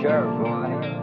sure, boy.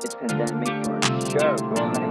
It's pandemic for sure, boy.